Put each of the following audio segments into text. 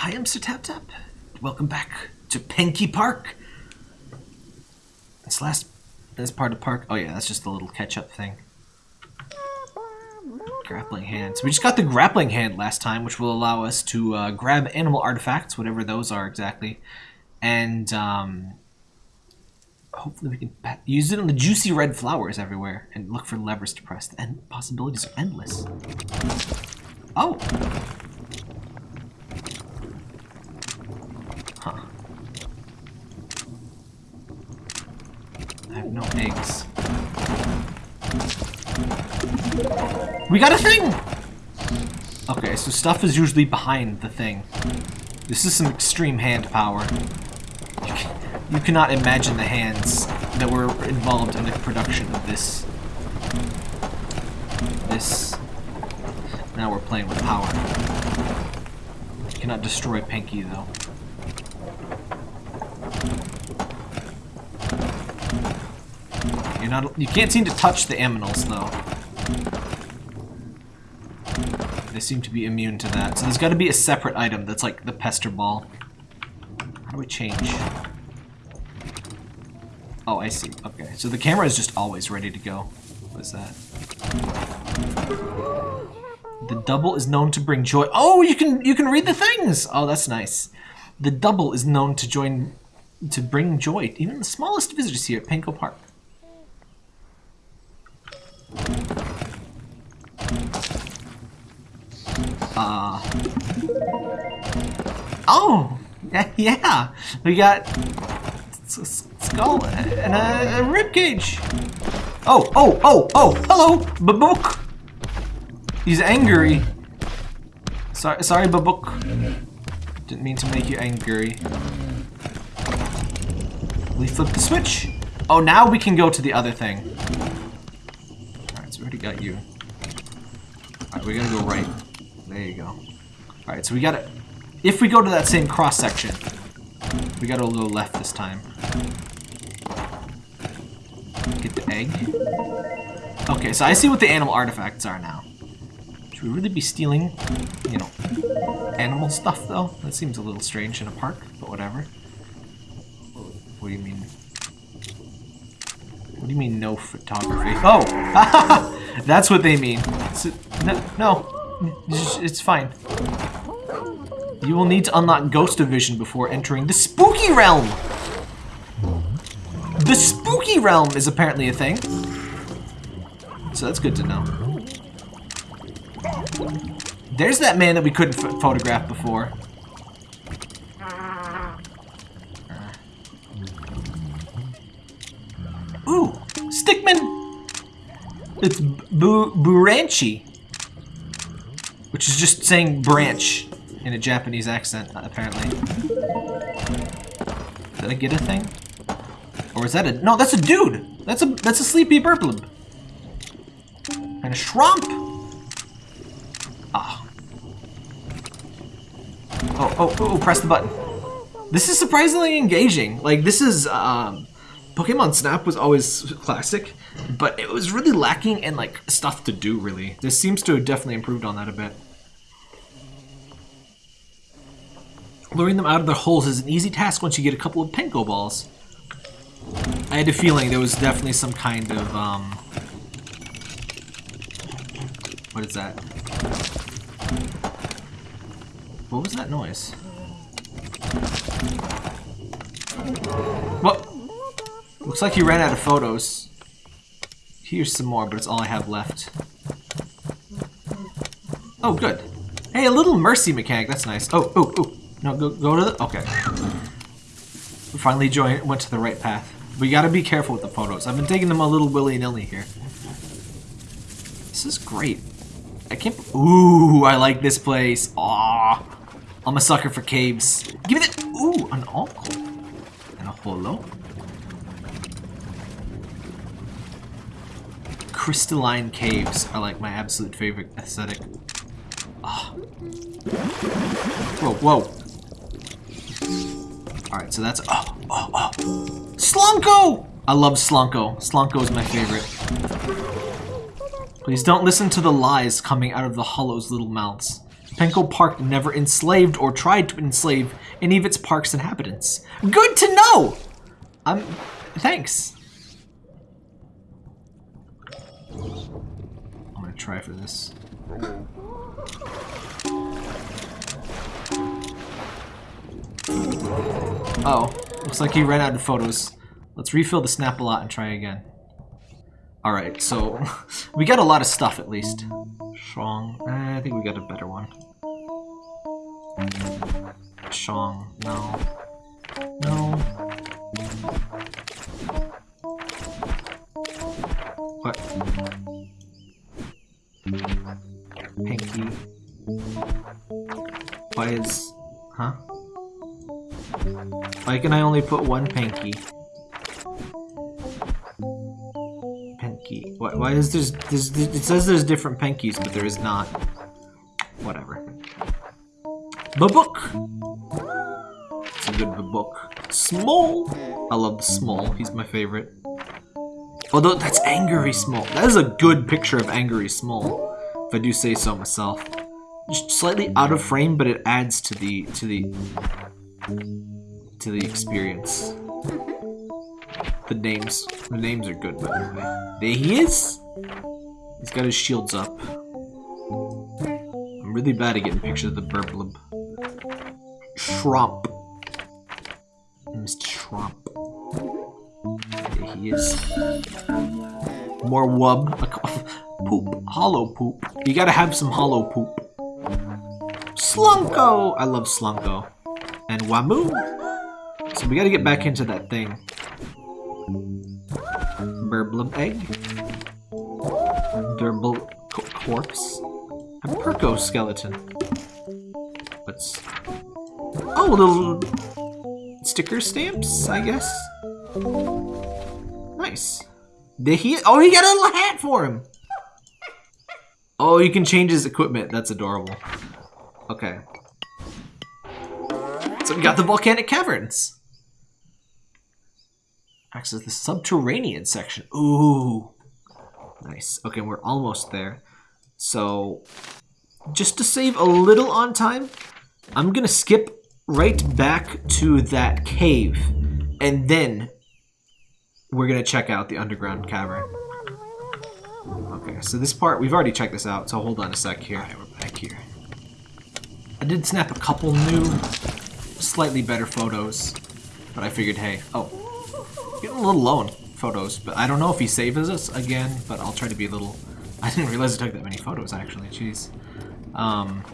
I am Sir Tap Tap. Welcome back to Penko Park. This last this part of the park. Oh yeah, that's just the little catch-up thing. Grappling hand. So we just got the grappling hand last time, which will allow us to uh, grab animal artifacts, whatever those are exactly, and um, hopefully we can use it on the juicy red flowers everywhere and look for levers to press. And possibilities are endless. Oh. Huh. I have no eggs. We got a thing! Okay, so stuff is usually behind the thing. This is some extreme hand power. You, can, you cannot imagine the hands that were involved in the production of this. This. Now we're playing with power. You cannot destroy Pinky, though. You're not. You can't seem to touch the aminals, though. They seem to be immune to that. So there's got to be a separate item that's like the pester ball. How do we change? Oh, I see. Okay, so the camera is just always ready to go. What is that? The double is known to bring joy. Oh, you can you can read the things. Oh, that's nice. The double is known to join to bring joy, even the smallest visitors here at Penko Park. Uh. Oh, yeah, yeah. We got s- skull and a, a rib cage. Oh, oh, oh, oh! Hello, Babook. He's angry. Sorry, sorry, Babook. Didn't mean to make you angry. We flip the switch. Oh, now we can go to the other thing. Alright, so we already got you. Alright, we gotta go right. There you go. Alright, so we gotta... If we go to that same cross section, we gotta go left this time. Get the egg. Okay, so I see what the animal artifacts are now. Should we really be stealing, you know, animal stuff, though? That seems a little strange in a park, but whatever. What do you mean? What do you mean no photography? Oh! That's what they mean. No, no, it's fine. You will need to unlock Ghost Vision before entering the Spooky Realm! The Spooky Realm is apparently a thing. So that's good to know. There's that man that we couldn't ph photograph before. Ooh, Stickman! It's Bu Buranchi. Which is just saying branch in a Japanese accent, apparently. Did I get a thing? Or is that a... No, that's a dude! That's a that's a sleepy burblib. And a shrump! Ah. Oh, oh, oh, press the button. This is surprisingly engaging. Like, this is, um... Pokemon Snap was always classic, but it was really lacking in, like, stuff to do, really. This seems to have definitely improved on that a bit. Luring them out of their holes is an easy task once you get a couple of Pinko balls. I had a feeling there was definitely some kind of, um... What is that? What was that noise? What? Looks like you ran out of photos. Here's some more, but it's all I have left. Oh, good. Hey, a little mercy mechanic. That's nice. Oh, oh, oh. No, go, go to the... Okay. We finally joined, went to the right path. We gotta be careful with the photos. I've been taking them a little willy-nilly here. This is great. I can't... Ooh, I like this place. Aw. I'm a sucker for caves. Give me that... Ooh, an alcohol. And a holo. Crystalline caves are like my absolute favorite aesthetic. Ah. Whoa, whoa. Alright, so that's... Oh, oh, oh. Slunko! I love Slunko. Slunko is my favorite. Please don't listen to the lies coming out of the Hollow's little mouths. Penko Park never enslaved or tried to enslave any of its park's inhabitants. Good to know! Um, thanks. I'm gonna try for this. Oh, looks like he ran out of photos. Let's refill the snap a lot and try again. Alright, so we got a lot of stuff at least. Strong. Eh, I think we got a better one. Shong. No. No. What? Can I only put one pinky? Pinky. Why, why is there's, there's... It says there's different pinkies, but there is not. Whatever. Babook! It's a good babook. Small! I love the small. He's my favorite. Although, that's Angry Small. That is a good picture of Angry Small, if I do say so myself. Just slightly out of frame, but it adds to the to the to the experience. Mm-hmm. The names, the names are good, by the way. There he is. He's got his shields up. I'm really bad at getting pictures of the burblib. Shrump. Mr. Shrump. There he is. More wub. poop. Hollow poop. You gotta have some hollow poop. Slunko! I love Slunko. And Wamu. So we gotta get back into that thing. Burblum egg. Durble co corpse. A Perko skeleton. What's... Oh, little sticker stamps, I guess. Nice. Did he? Oh, he got a little hat for him. Oh, you can change his equipment. That's adorable. Okay. So we got the volcanic caverns. Access the subterranean section. Ooh. Nice. Okay, we're almost there. So, just to save a little on time, I'm gonna skip right back to that cave. And then we're gonna check out the underground cavern. Okay, so this part, we've already checked this out, so hold on a sec here. Alright, we're back here. I did snap a couple new, slightly better photos, but I figured, hey, oh, getting a little low on photos, but I don't know if he saves us again, but I'll try to be a little, I didn't realize I took that many photos, actually, jeez. Um,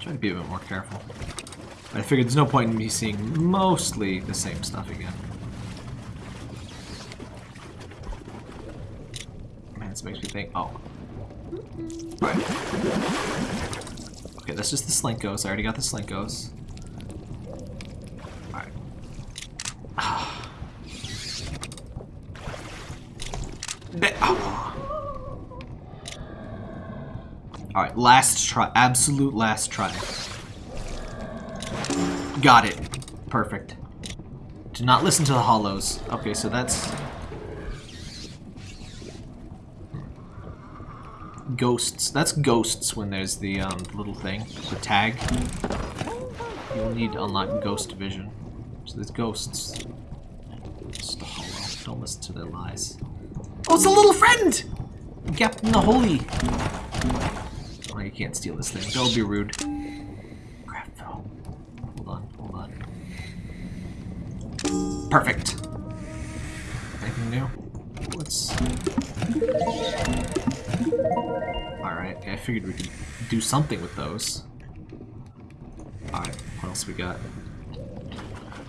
try to be a bit more careful. But I figured there's no point in me seeing mostly the same stuff again. Man, this makes me think, oh. Okay, that's just the Slinkos. I already got the Slinkos. Alright. oh. Alright, last try. Absolute last try. Got it. Perfect. Do not listen to the hollows. Okay, so that's... Ghosts. That's ghosts when there's the um, little thing, the tag. You'll need to unlock ghost vision. So there's ghosts. A hollow. Don't listen to their lies. Oh, it's a little friend! Captain the Holy. You can't steal this thing. Don't be rude. Hold on, hold on. Perfect. Anything new? Let's... Alright, I figured we could do something with those. Alright, what else we got?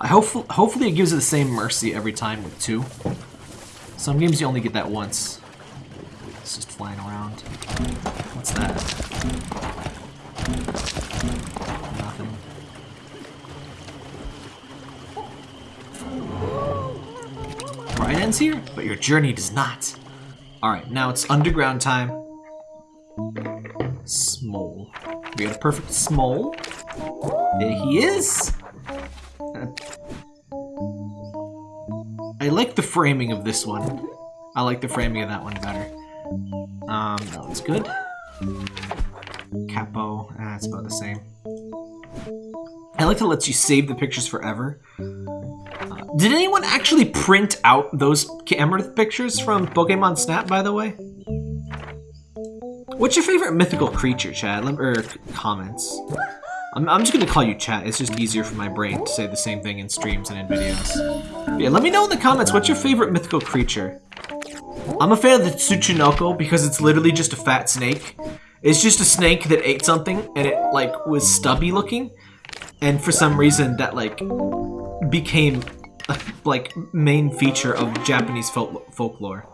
I hope hopefully it gives it the same mercy every time with two. Some games you only get that once. It's just flying around. What's that? Nothing. Right ends here, but your journey does not. Alright, now it's underground time. Small. We got a perfect small. There he is. I like the framing of this one. I like the framing of that one better. Um, that one's good. Capo, that's about the same. I like to let you save the pictures forever. Uh, did anyone actually print out those camera pictures from Pokemon Snap, by the way? What's your favorite mythical creature, Chad? Lem- Or comments? I'm, I'm just gonna call you chat. It's just easier for my brain to say the same thing in streams and in videos. But yeah, let me know in the comments what's your favorite mythical creature. I'm a fan of the Tsuchinoko because it's literally just a fat snake. It's just a snake that ate something and it like was stubby looking, and for some reason that like became a like main feature of Japanese folk folklore.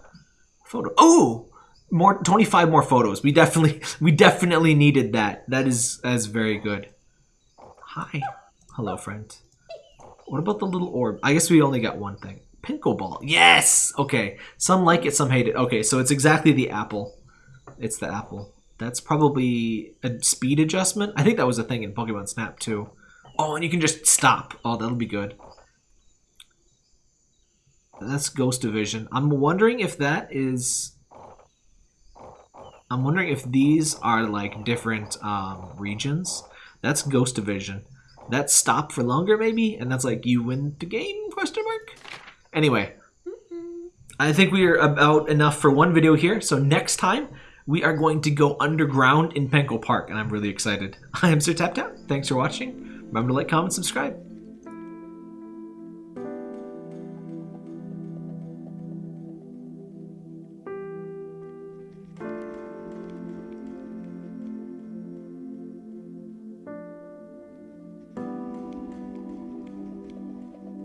Photo. Oh, more 25 more photos. We definitely we definitely needed that. That is is very good. Hi. Hello, friend. What about the little orb? I guess we only got one thing. Pinko ball. Yes. Okay. Some like it, some hate it. Okay, so it's exactly the apple. It's the apple. That's probably a speed adjustment. I think that was a thing in Pokemon Snap too. Oh, and you can just stop. Oh, that'll be good. That's Ghost Division. I'm wondering if that is. I'm wondering if these are like different um, regions. That's Ghost Division. That's stop for longer, maybe, and that's like you win the game? Anyway, I think we are about enough for one video here. So next time we are going to go underground in Penko Park, and I'm really excited. I am Sir Tap Tap. Thanks for watching. Remember to like, comment, subscribe.